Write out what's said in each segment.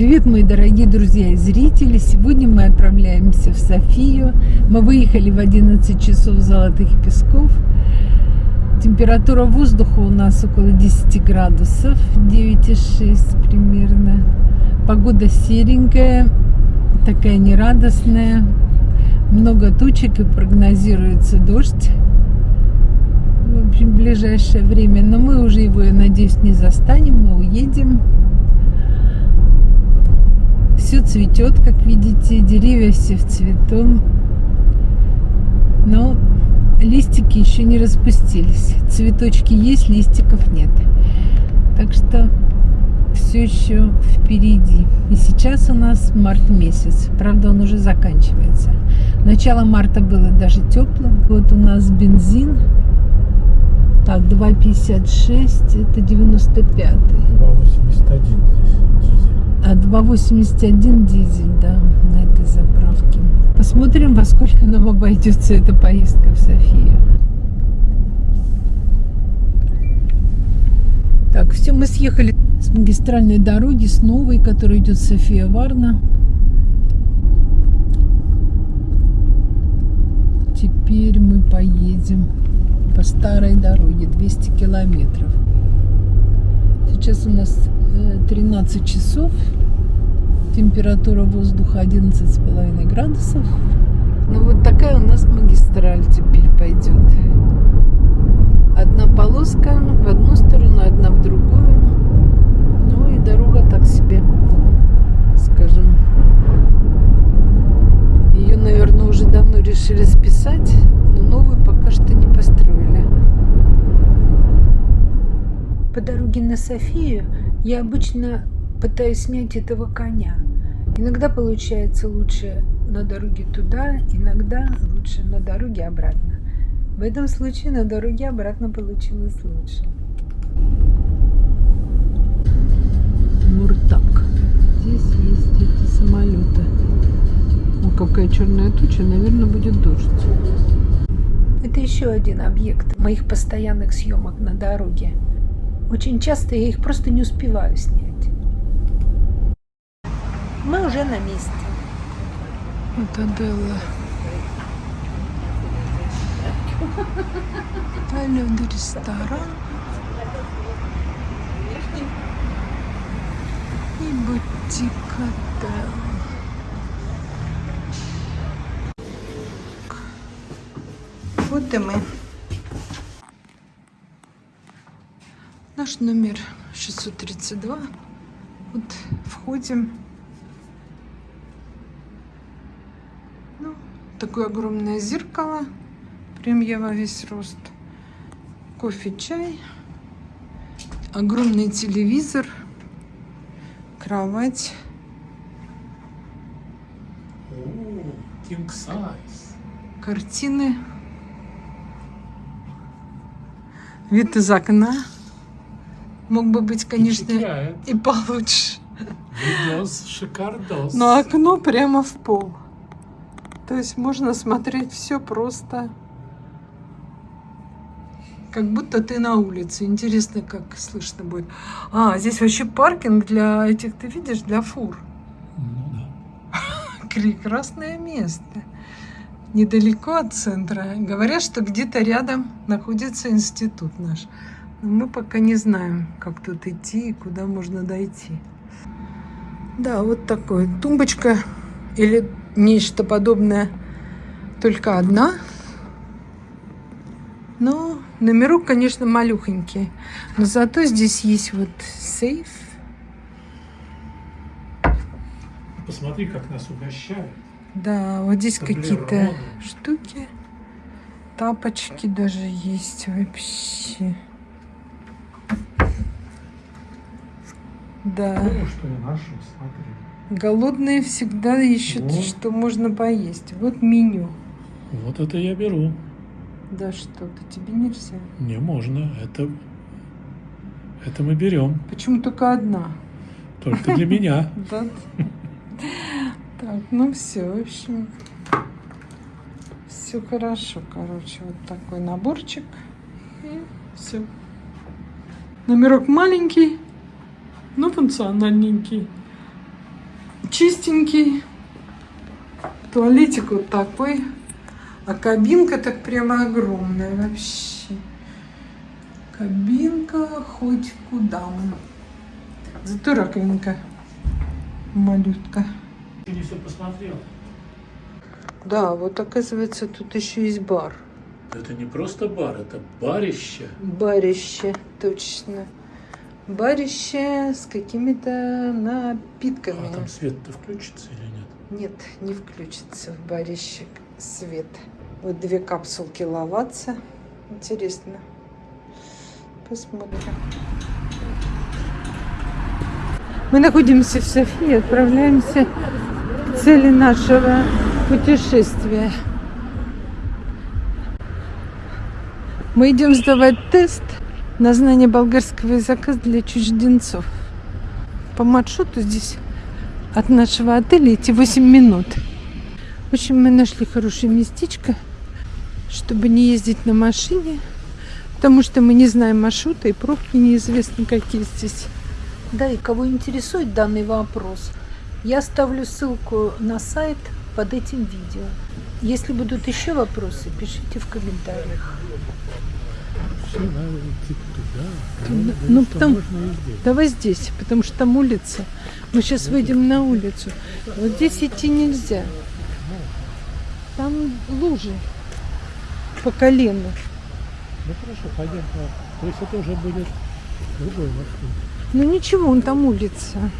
Привет, мои дорогие друзья и зрители! Сегодня мы отправляемся в Софию. Мы выехали в 11 часов Золотых Песков. Температура воздуха у нас около 10 градусов, 9,6 примерно. Погода серенькая, такая нерадостная. Много тучек и прогнозируется дождь. В общем, ближайшее время. Но мы уже его, я надеюсь, не застанем, мы уедем все цветет, как видите, деревья все в цвету. Но листики еще не распустились. Цветочки есть, листиков нет. Так что все еще впереди. И сейчас у нас март месяц. Правда, он уже заканчивается. Начало марта было даже теплым. Вот у нас бензин. Так, 2,56, это 95. 2,81 здесь. А 2,81 дизель, да, на этой заправке. Посмотрим, во сколько нам обойдется эта поездка в Софию. Так, все, мы съехали с магистральной дороги, с новой, которая идет София-Варна. Теперь мы поедем по старой дороге, 200 километров. Сейчас у нас 13 часов. Температура воздуха 11,5 градусов. Ну вот такая у нас магистраль теперь пойдет. Одна полоска в одну сторону, одна в другую. Ну и дорога так себе, скажем. Ее, наверное, уже давно решили списать, но новую пока что не построили. По дороге на Софию я обычно пытаюсь снять этого коня. Иногда получается лучше на дороге туда, иногда лучше на дороге обратно. В этом случае на дороге обратно получилось лучше. Муртак. Здесь есть эти самолеты. О, какая черная туча, наверное, будет дождь. Это еще один объект моих постоянных съемок на дороге. Очень часто я их просто не успеваю снять. Мы уже на месте. Это Делла. Пойдем ресторан. И бутик отель. Вот и мы. Наш номер 632. Вот входим. Ну, такое огромное зеркало. Прям я во весь рост. Кофе, чай. Огромный телевизор. Кровать. King size. Картины. Вид из окна. Мог бы быть, конечно, Впечатляет. и получше. Видос шикардос. Но окно прямо в пол. То есть можно смотреть все просто. Как будто ты на улице. Интересно, как слышно будет. А, здесь вообще паркинг для этих, ты видишь, для фур. Ну да. Прекрасное место. Недалеко от центра. Говорят, что где-то рядом находится институт наш. Мы пока не знаем, как тут идти и куда можно дойти. Да, вот такое. Тумбочка или нечто подобное. Только одна. Но номерок, конечно, малюхонький. Но зато здесь есть вот сейф. Посмотри, как нас угощают. Да, вот здесь какие-то штуки. Тапочки даже есть вообще. Да. Ну, что я нашел, смотри. Голодные всегда ищут, Вот. что можно поесть. Вот меню. Вот это я беру. Да что-то тебе нельзя. Не можно. Это, это мы берем. Почему только одна? Только для меня. Да. Так, ну все, в общем. Все хорошо, короче. Вот такой наборчик. И все. Номерок маленький, но функциональненький. чистенький. Туалетик вот такой. А кабинка так прямо огромная вообще. Кабинка хоть куда. Зато раковинка малютка. Ты не все посмотрел. Да, вот оказывается тут еще есть бар. Это не просто бар, это барище. Барище, точно. Барище с какими-то напитками. А там свет-то включится или нет? Нет, не включится в барище свет. Вот две капсулки лаваться. Интересно. Посмотрим. Мы находимся в Софии, отправляемся к цели нашего путешествия. Мы идем сдавать тест на знание болгарского языка для чужденцов. По маршруту здесь от нашего отеля идти 8 минут. В общем, мы нашли хорошее местечко, чтобы не ездить на машине, потому что мы не знаем маршрута и пробки неизвестны какие здесь. Да, и кого интересует данный вопрос, я оставлю ссылку на сайт под этим видео. Если будут еще вопросы, пишите в комментариях. Все надо идти туда. Туда. Да, Ну, что потом- можно и здесь. Давай здесь, потому что там улица. Мы сейчас выйдем на улицу. Вот здесь идти нельзя. Там лужи по колено. Ну хорошо, пойдем по... То есть это уже будет другой маршрут. Ну ничего, он там улица.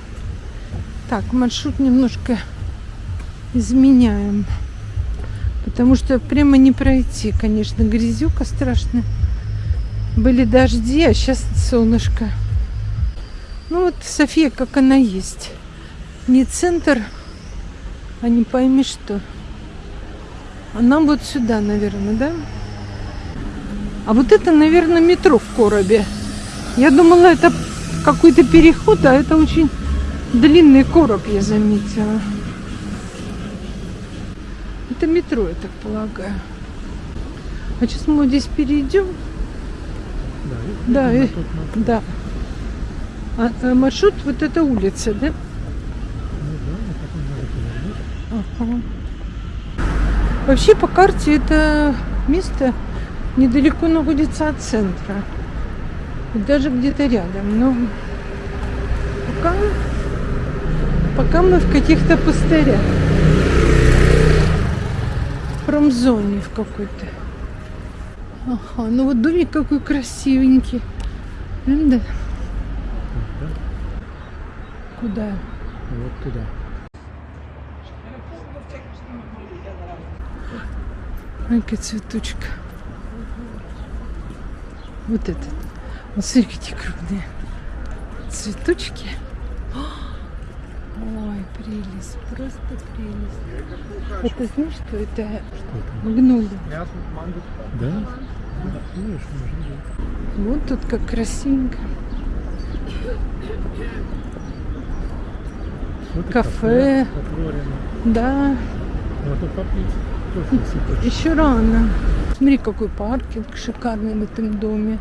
Так, маршрут немножко изменяем. Потому что прямо не пройти, конечно, грязюка страшная. Были дожди, а сейчас солнышко. Ну вот София, как она есть. Не центр, а не пойми что. А нам вот сюда, наверное, да? А вот это, наверное, метро в коробе. Я думала, это какой-то переход, а это очень длинный короб, я заметила. Это метро, я так полагаю. А сейчас мы здесь перейдем. Да, и Да. А, а маршрут вот эта улица, да? Ну да, повернуть. Ага. Вообще по карте это место недалеко находится от центра. Даже где-то рядом. Но пока, пока мы в каких-то пустырях. В промзоне в какой-то. Ага, ну вот домик какой красивенький. М, Да. Да, Куда? вот туда. Ой, какая цветочка. Вот этот. Вот смотри, какие крупные цветочки. Ой, прелесть, просто прелесть. Это знаешь, что это Что там? магнолия? Да? Вот тут как красивенько. Вот Кафе. отворено. Да, Можно попить еще рано. Смотри, какой паркинг шикарный в этом доме.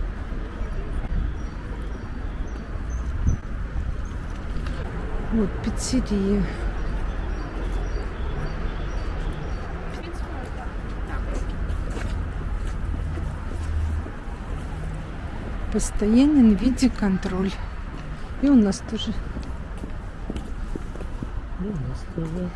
Вот пиццерия. Постоянен виде контроль. И у нас тоже. Ну, у нас тоже.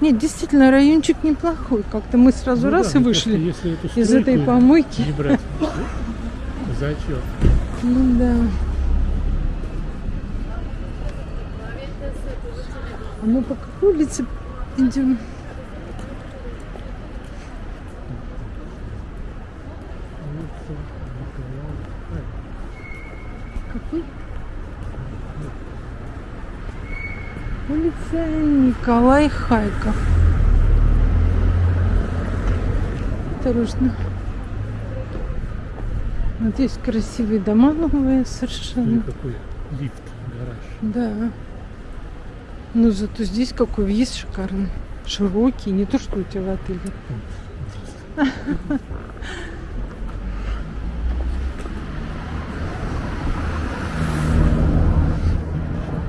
Нет, действительно, райончик неплохой. Как-то мы сразу Ну раз да, и ну вышли если из этой помойки. Не брать в зачет. Ну да. А мы по какой улице идем? Улица Николая. Какой? Улица Николай Хайков. Осторожно. Вот здесь красивые дома новые совершенно. какой лифт, гараж. Да. Ну зато здесь какой въезд шикарный. Широкий, не то что у тебя в отеле.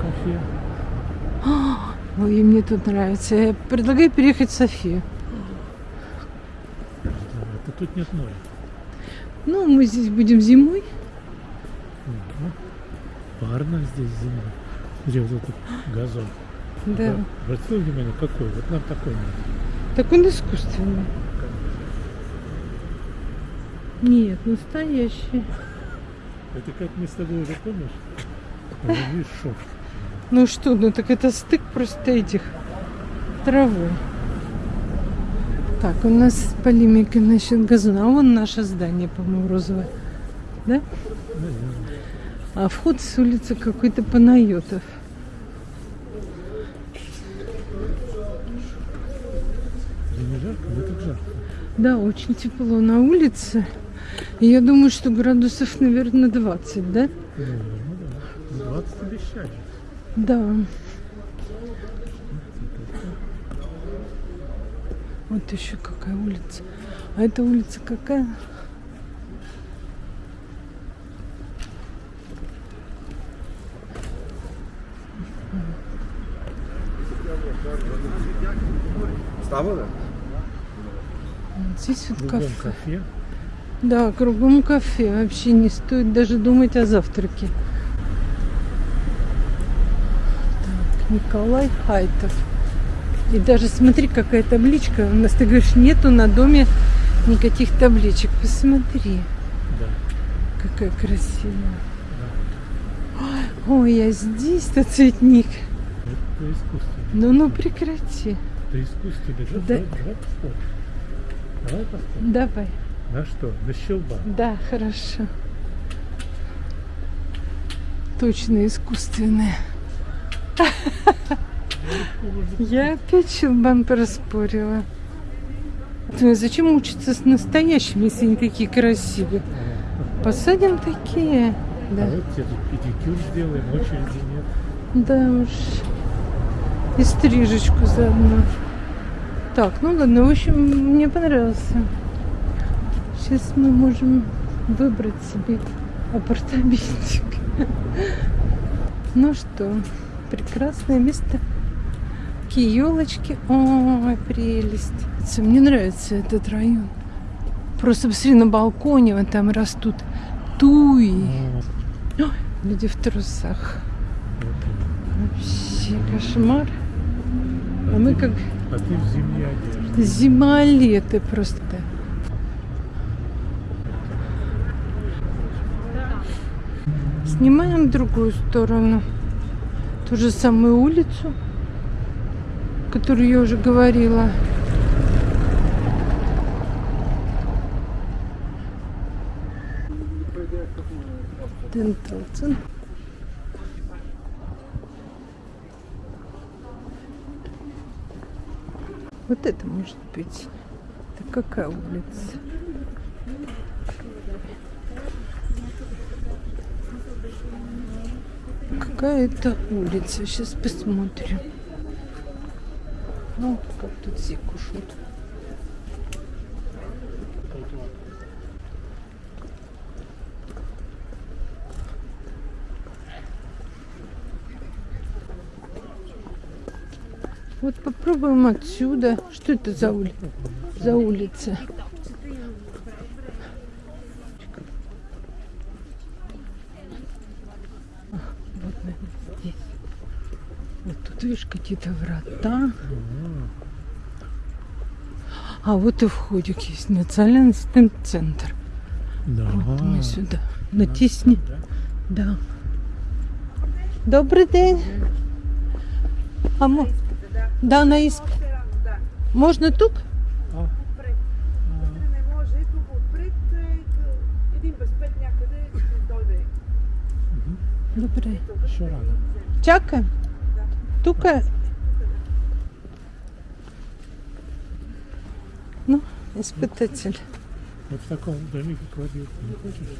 Кафе. Ой, мне тут нравится. Я предлагаю переехать в Софию. Да, это тут нет моря. Ну, мы здесь будем зимой. Ну, парно здесь зимой. Где вот этот газон. Да. Обратил внимание, какой? Вот нам такой надо. Так он искусственный. Нет, настоящий. Это как мы с тобой уже помнишь? Видишь, шов. Ну что, ну так это стык просто этих травы. Так, у нас полемика насчет газона. А вон наше здание, по-моему, розовое. Да? А вход с улицы какой-то Панайотов. Да очень тепло на улице. И я думаю, что градусов, наверное, 20, да? Ну, ну да. Ну, 20 обещали. Да. Вот еще какая улица. А эта улица какая? Вот здесь вот кафе. кафе. Да, кругом кафе. Вообще не стоит даже думать о завтраке. Так, Николай Хайтов. И даже смотри, какая табличка. У нас, ты говоришь, нету на доме никаких табличек. Посмотри, Да. какая красивая. Ой, я здесь-то цветник. Это искусственно. Ну, ну прекрати. Это искусственно. Да, Да. Давай, давай поспорим. Давай поспорим. Давай. На что? На щелба. Да, хорошо. Точно искусственное. Я опять щелбан проспорила. Думаю, зачем учиться с настоящими, если они такие красивые? Посадим такие. Да, А вот тебе тут педикюр сделаем, очереди нет. да уж. И стрижечку заодно. Так, ну ладно, в общем, мне понравился. Сейчас мы можем выбрать себе апартаментик. Ну что, прекрасное место. Такие елочки. Ой, прелесть. Мне нравится этот район. Просто посмотри, на балконе вот там растут туи. Вот, Люди в трусах. Вообще кошмар. А мы как А ты в зимней одежде. зимолеты просто. Снимаем другую сторону. Ту же самую улицу, которую я уже говорила. Дентал. Вот это может быть. Это какая улица? Какая это улица? Сейчас посмотрим. Ну, как тут все кушают. Вот попробуем отсюда. Что это за улица? За улица. А, Вот, наверное, здесь. Вот тут, видишь, какие-то врата. А вот и входик есть. Национальный центр. Да. Вот мы сюда. Натисни. Да? Добрий день. А мо... Да, на іспит. Можна тут? Добре. рано. Чака? Тука. Ну, испытатель. Вот в таком домике не хочешь?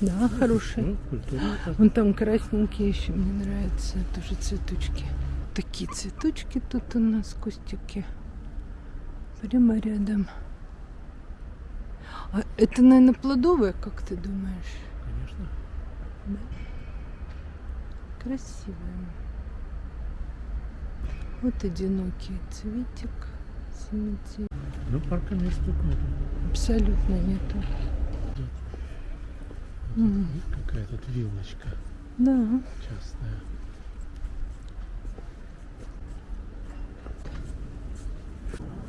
Да, хороший. Ну, так. Вон там красненькие еще мне нравятся. Тоже цветочки. Такие цветочки тут у нас, кустики. Прямо рядом. А это, наверное, плодовые, как ты думаешь? Конечно. Красивые. Вот одинокий цветик. Семицветик. Ну, парка мест тут нет. Абсолютно нету. Мгм. Видишь, какая тут виллочка Да. частная.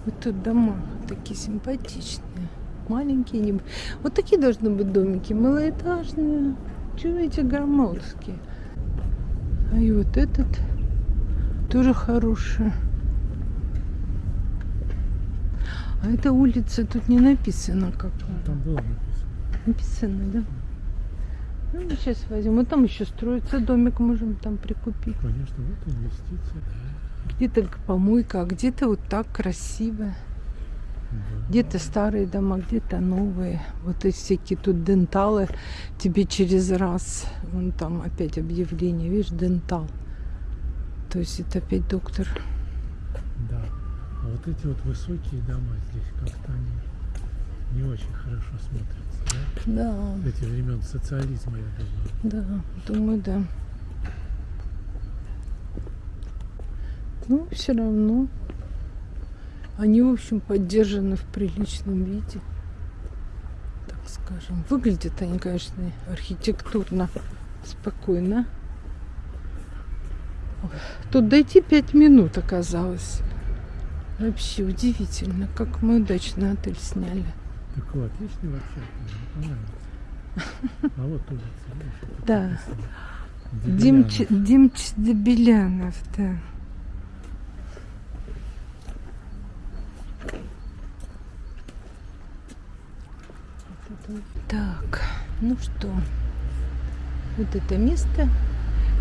Вот тут дома такие симпатичные. Маленькие. Не... Вот такие должны быть домики. Малоэтажные. Чего эти громоздкие? А и вот этот тоже хороший. А эта улица тут не написано какая. Там было написано. Написано, да? Ну, мы сейчас возьмем. Вот там еще строится домик, можем там прикупить. Конечно, вот инвестиция. Да. Где-то помойка, а где-то вот так красиво. Да. Где-то старые дома, где-то новые. Вот эти всякие тут денталы тебе через раз. Вон там опять объявление, видишь, дентал. То есть это опять доктор. Да. А вот эти вот высокие дома здесь как-то они не очень хорошо смотрятся, да? Да, Эти времен социализма, я думаю. да, думаю, да. Ну, все равно. Они, в общем, поддержаны в приличном виде. Так скажем. Выглядят они, конечно, архитектурно спокойно. Тут дойти пять минут оказалось. Вообще удивительно, как мы удачно отель сняли. Такой отличный вообще. Мне понравился. А вот улица, Да. Димч. Димч Дебелянов, да. Так, ну что, вот это место.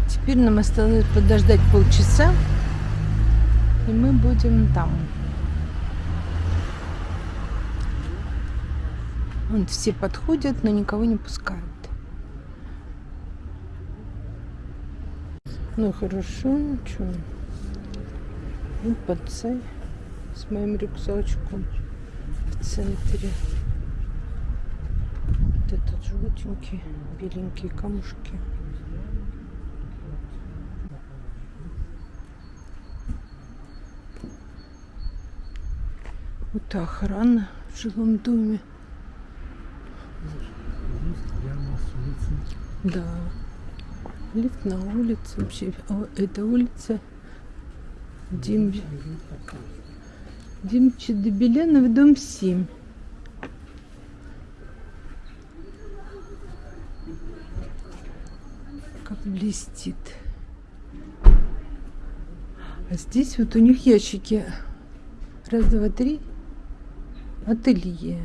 Теперь нам осталось подождать полчаса, и мы будем там. Вон все подходят, но никого не пускают. Ну хорошо, что? Ну, подцай с моим рюкзачком в центре. Вот этот желтенький, беленькие камушки. Вот охрана в жилом доме. Да. Лифт на улице вообще. Это улица Дим... Димчи Дебеленов, дом 7. Как блестит. А здесь вот у них ящики. Раз, два, три. Ателье.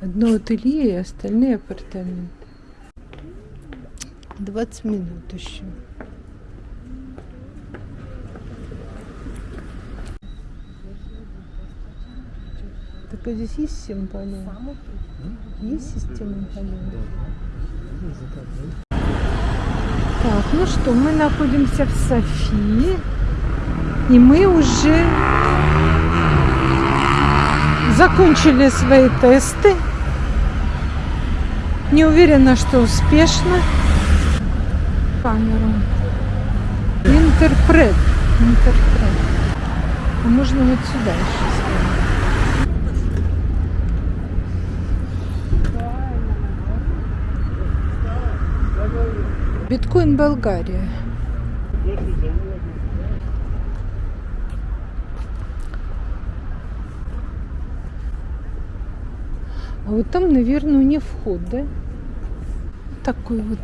Одно ателье и остальные апартаменты. 20 минут еще. Так а здесь есть система полей? Есть система полей? Так, ну что, мы находимся в Софии. И мы уже закончили свои тесты. Не уверена, что успешно. Камеру. Интерпрет. Интерпрет. А можно вот сюда еще. Биткоин Болгария. А вот там, наверное, них вход, да? Такое вот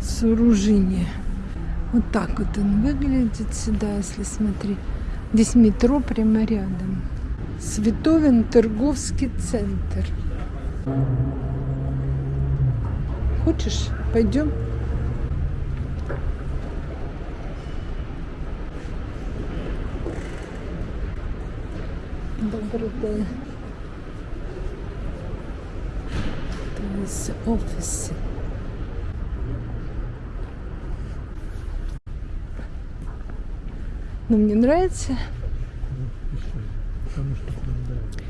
сооружение. Вот так вот он выглядит сюда, если смотреть. Здесь метро прямо рядом. Световин торговский центр. Хочешь? Пойдем? Добрый день. Есть офисы. Но мне нравится. Потому что нравится.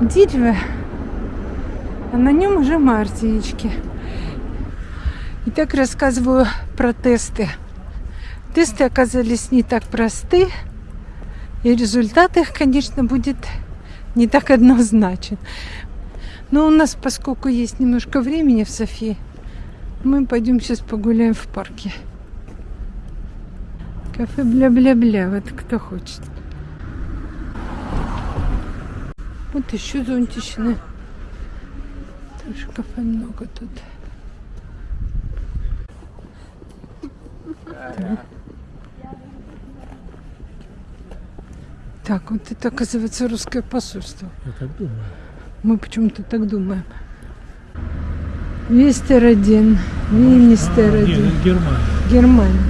дерево, а на нем уже мартинички. Итак, рассказываю про тесты. Тесты оказались не так просты, и результат их, конечно, будет не так однозначен. Но у нас, поскольку есть немножко времени в Софии, мы пойдем сейчас погуляем в парке. Кафе бля-бля-бля, вот кто хочет. Вот еще зонтичные. Тоже кафе много тут. Так. Так, вот это оказывается русское посольство. Я так думаю. Мы почему-то так думаем. Вестер один, Винистер А, нет, один. это Германия. Германия.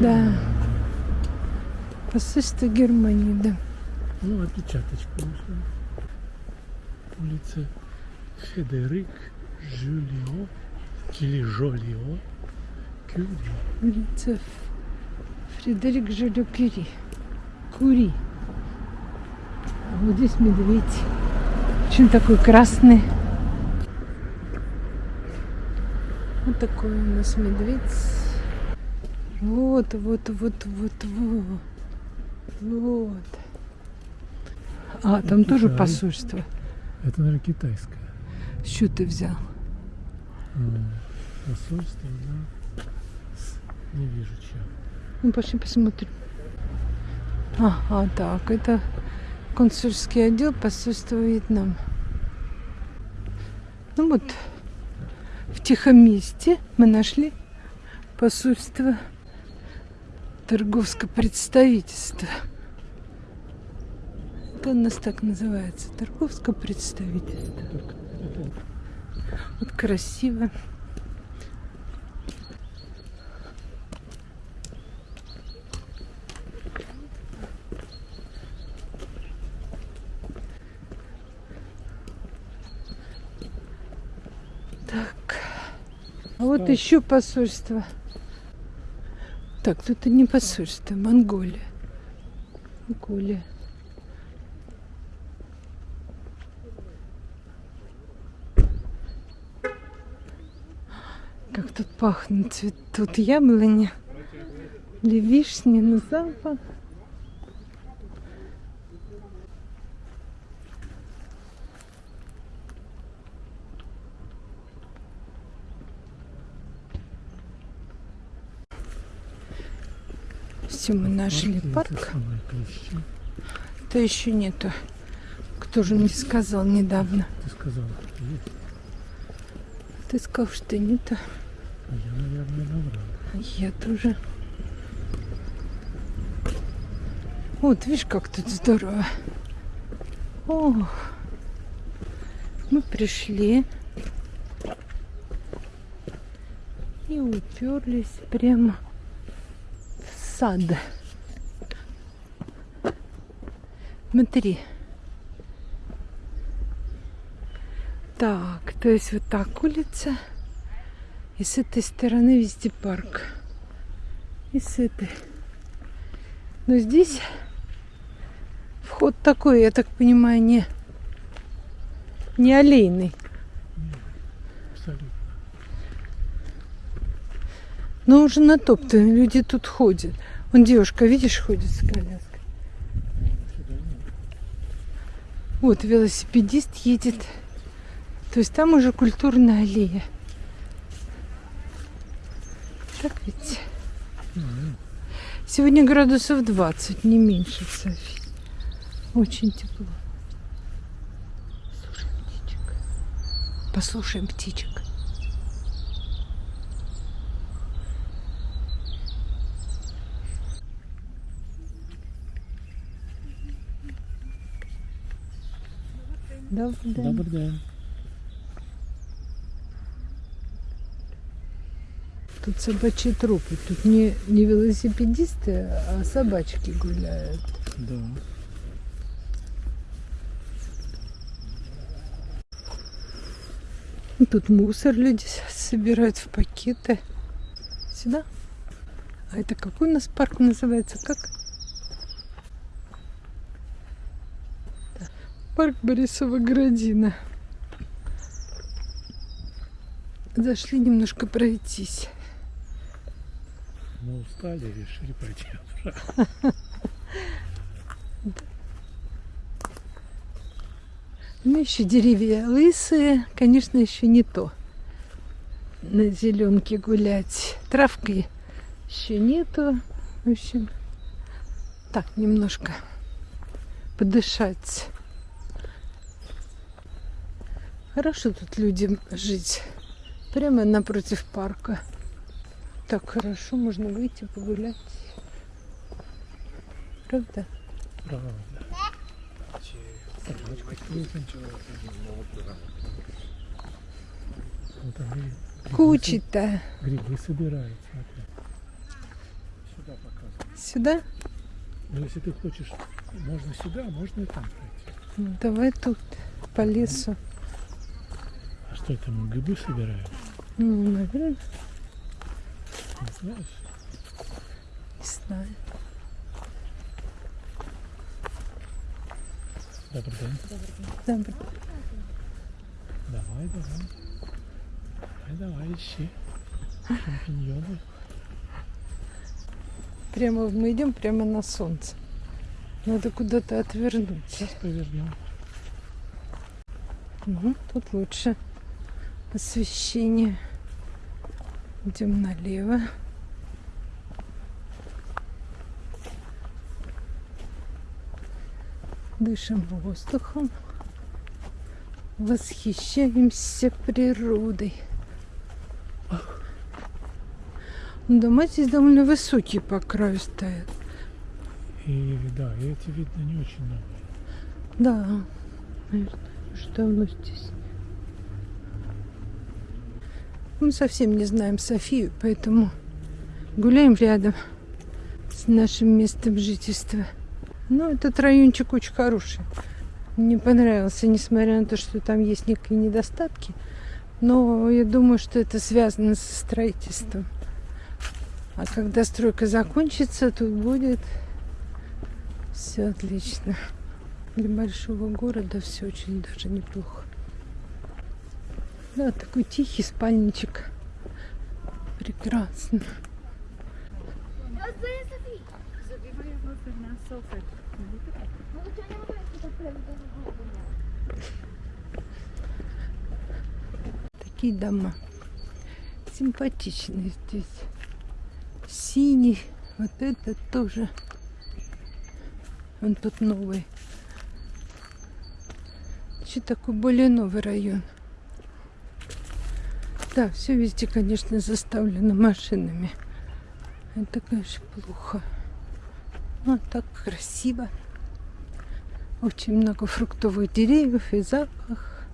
Да. Посольство Германии, да. Ну, опечаточка вышла. Улица Федерик Жюлио или Жолио Кюри. Улица Фредерик Жюльо Кюри. Кури. А вот здесь медведь. Почему такой красный? Вот такой у нас медведь. Вот, вот, вот, вот, вот. Вот. А, там тоже Жаль. посольство. Это, наверное, китайское. Что ты взял? А, Посольство, да. Не вижу чего. Ну, пошли посмотрим. Ага, так, это консульский отдел посольства Вьетнам. Ну вот, в тихом месте мы нашли посольство торговское представительство. Это у нас так называется, торговское представительство. Вот красиво. Так. Так. еще посольство. Так, тут и не посольство, Монголия. Монголия. Как тут пахнет, цветут яблони или вишни, но запах. Все, мы нашли парк. То еще нету. Кто же мне сказал недавно? Ты сказал, что есть. Ты сказал, что нету. А я, наверное, набрал. Я тоже. Вот, видишь, как тут здорово. Ох. Мы пришли и уперлись прямо в сад. Смотри. Так, то есть вот так улица. И с этой стороны везде парк. И с этой. Но здесь вход такой, я так понимаю, не, не аллейный. Абсолютно. Но уже натоптан, люди тут ходят. Вон девушка, видишь, ходит с коляской. Сюда нет. Вот велосипедист едет. То есть там уже культурная аллея. Так ведь? Сегодня градусов 20, не меньше в. Очень тепло. Слушаем птичек. Послушаем птичек. Добрый день. Добрый день. Тут собачьи трупы. Тут не, не велосипедисты, а собачки гуляют. Да. Тут мусор люди собирают в пакеты. Сюда. А это какой у нас парк называется? Как? Парк Борисова Градина. Зашли немножко пройтись. Мы устали, решили пойти обратно. Ну, еще деревья лысые, конечно, еще не то. На зеленке гулять. Травки еще нету. В общем, так, немножко подышать. Хорошо тут людям жить. Прямо напротив парка. Так хорошо, можно выйти погулять. Правда? Правда. Кучи-то. Грибы собирают, смотри. Сюда показывают. Сюда? Но если ты хочешь, можно сюда, а можно и там пройти. Ну, давай тут, по лесу. Что это, мы грибы собираем? Ну, наверное, Не знаешь? не знаю. Добрый день. Добро. Давай, давай. Давай, давай, ищи. Шампиньоны. Прямо мы идем прямо на солнце. Надо куда-то отвернуть. Сейчас повернем. Угу, тут лучше освещение. Идем налево. Дышим воздухом. Восхищаемся природой. Дома здесь довольно высокие по краю стоят. И да, и эти видно не очень новые. Да, наверное, уже давно здесь. Мы совсем не знаем Софию, поэтому гуляем рядом с нашим местом жительства. Но этот райончик очень хороший. Мне понравился, несмотря на то, что там есть некие недостатки. Но я думаю, что это связано со строительством. А когда стройка закончится, тут будет все отлично. Для большого города все очень даже неплохо. Да, такой тихий спальничек. Прекрасно. Такие дома. Симпатичные здесь. Синий. Вот это тоже. Он тут новый. Еще такой более новый район. Да, все везде, конечно, заставлено машинами. Это, конечно, плохо. Но так красиво. Очень много фруктовых деревьев и запах.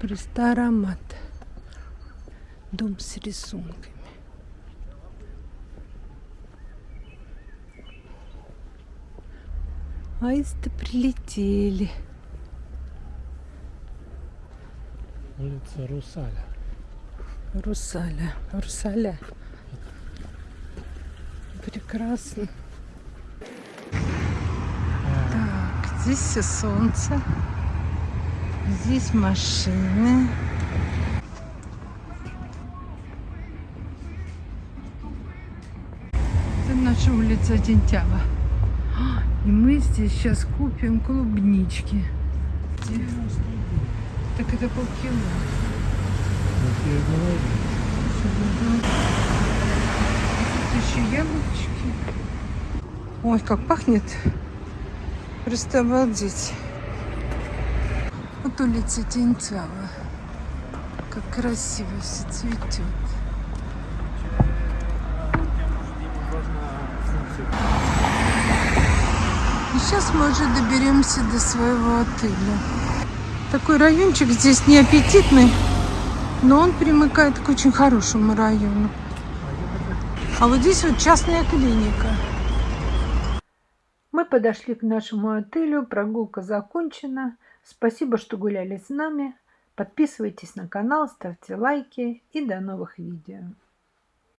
Просто аромат. Дом с рисунками. Аисты прилетели. Улица Русаля. Русаля. Русаля. Прекрасно. Так, здесь все солнце. Здесь машины. Это наша улица Дентява. А, И мы здесь сейчас купим клубнички. Так это полкило. Вот я и говорю. Еще яблочки. Ой, как пахнет. Просто обалдеть. Вот улица Тенцава. Как красиво все цветет. И сейчас мы уже доберемся до своего отеля. Такой райончик здесь не аппетитный, но он примыкает к очень хорошему району. А вот здесь вот частная клиника. Мы подошли к нашему отелю, прогулка закончена. Спасибо, что гуляли с нами. Подписывайтесь на канал, ставьте лайки и до новых видео.